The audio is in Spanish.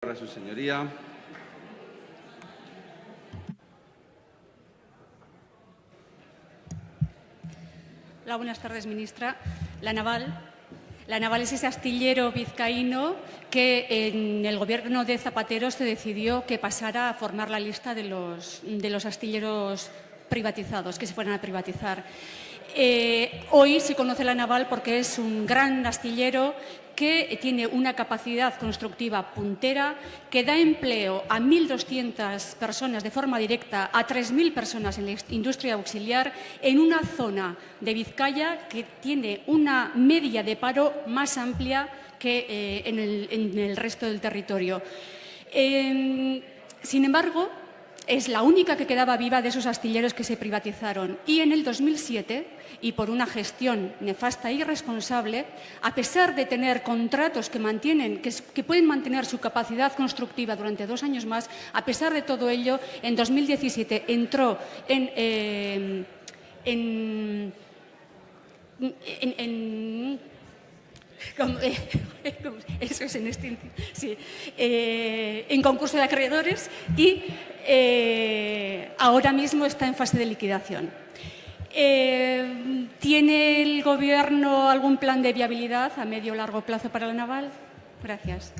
Para señoría. Hola, buenas tardes, ministra. La Naval, la Naval es ese astillero vizcaíno que en el gobierno de Zapatero se decidió que pasara a formar la lista de los, de los astilleros privatizados, que se fueran a privatizar. Eh, hoy se conoce la naval porque es un gran astillero que tiene una capacidad constructiva puntera, que da empleo a 1.200 personas de forma directa, a 3.000 personas en la industria auxiliar, en una zona de Vizcaya que tiene una media de paro más amplia que eh, en, el, resto del territorio. sin embargo, es la única que quedaba viva de esos astilleros que se privatizaron. Y en el 2007, y por una gestión nefasta e irresponsable, a pesar de tener contratos que, mantienen, que, pueden mantener su capacidad constructiva durante dos años más, a pesar de todo ello, en 2017 entró en, eh, eso es en este, sí, eh, en concurso de acreedores y eh, ahora mismo está en fase de liquidación. Eh, ¿Tiene el Gobierno algún plan de viabilidad a medio o largo plazo para la naval? Gracias.